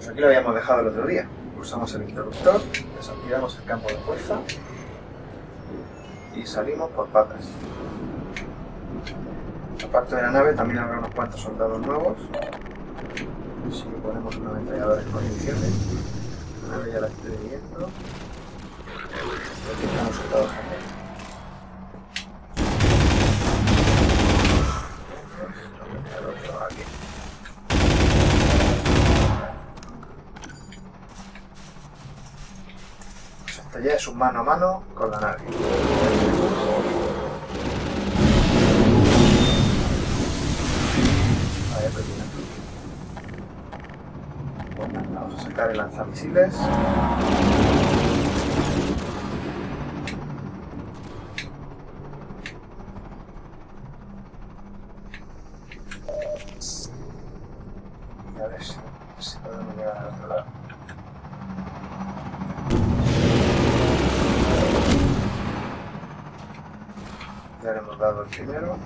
Pues aquí lo habíamos dejado el otro día. Pulsamos el interruptor, desactivamos el campo de fuerza y salimos por patas. Aparte de la nave también habrá unos cuantos soldados nuevos. Si ponemos una ametralladora en condiciones. La nave ya la estoy viendo. Aquí están soldados también. Pues esto ya es un mano a mano con la nave. Bueno, vamos a sacar el lanzamisiles. Y a ver si, si podemos llegar al otro lado. Ya le hemos dado el primero.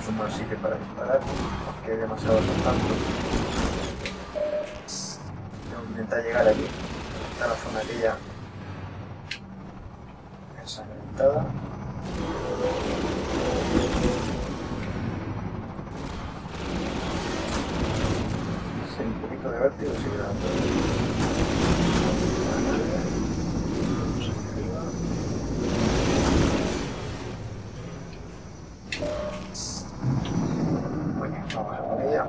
Es un mal sitio para disparar, porque hay demasiados. Tengo que intentar llegar allí. Está la zona aquella ensangrentada. Sí, un poquito de vértigo sigue dando. Bueno, vamos a por ella.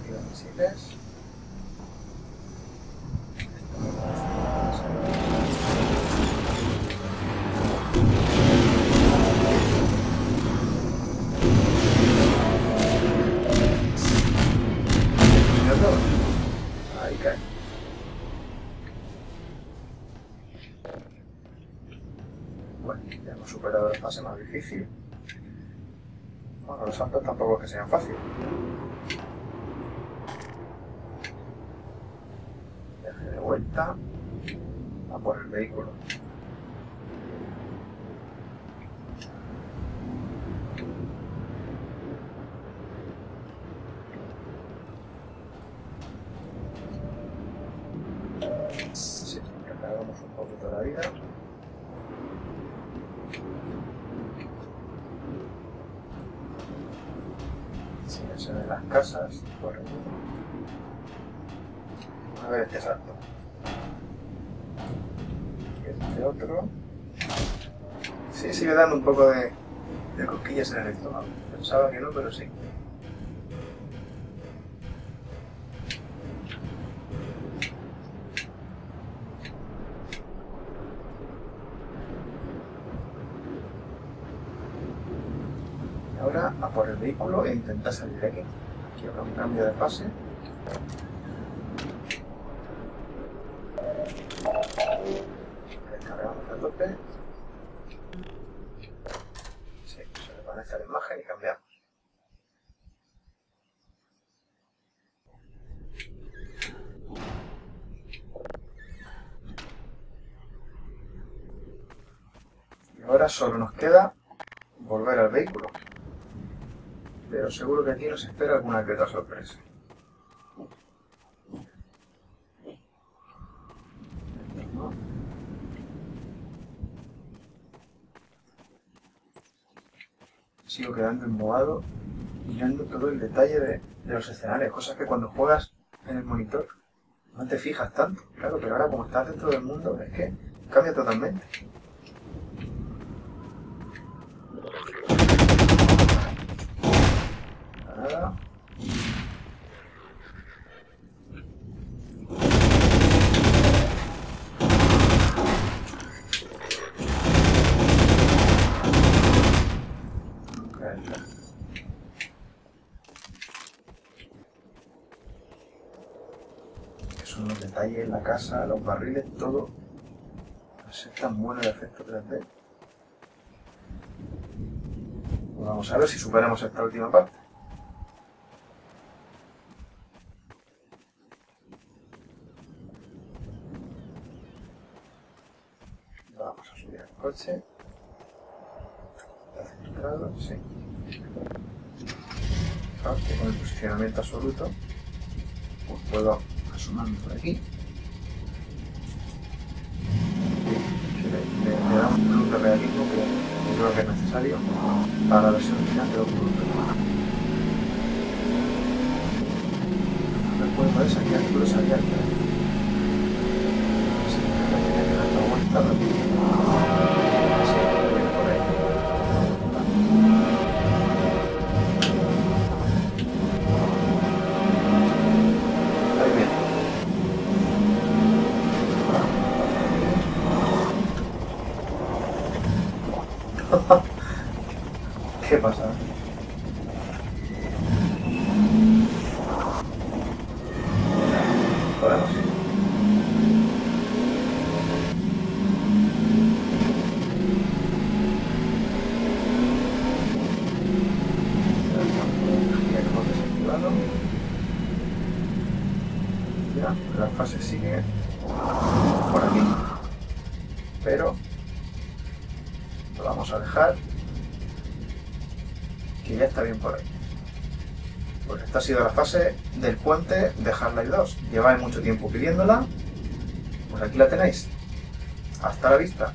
Activa misiles. Ahí. Superado la fase más difícil. Bueno, los saltos tampoco es que sean fáciles. Viaje de vuelta a por el vehículo. Sí, recargamos un poquito la vida. Sí, se las casas aquí. A ver este salto. Este otro. Sí, sigue dando un poco de, de cosquillas en el estómago. Pensaba que no, pero sí. Y a por el vehículo e intentar salir de aquí. Aquí habrá un cambio de fase. Descargamos a tope. Sí, se desvanece la imagen y cambiamos. Y ahora solo nos queda volver al vehículo. Pero seguro que aquí nos espera alguna que otra sorpresa. Sigo quedando embobado mirando todo el detalle de, de los escenarios, cosas que cuando juegas en el monitor no te fijas tanto. Claro, pero ahora como estás dentro del mundo es que cambia totalmente. en la casa, los barriles, todo. Pues es tan bueno el efecto 3D. Pues vamos a ver si superamos esta última parte. Vamos a subir al coche. Está centrado, sí. Con el posicionamiento absoluto. Pues puedo asomarme por aquí. Realismo que creo que es necesario para la versión final de poner salir ¿Qué pasa? Ya, la fase sigue por aquí. Pero vamos a dejar que ya está bien por ahí. Pues esta ha sido la fase del puente de Half-Life 2. Lleváis mucho tiempo pidiéndola, pues aquí la tenéis. Hasta la vista.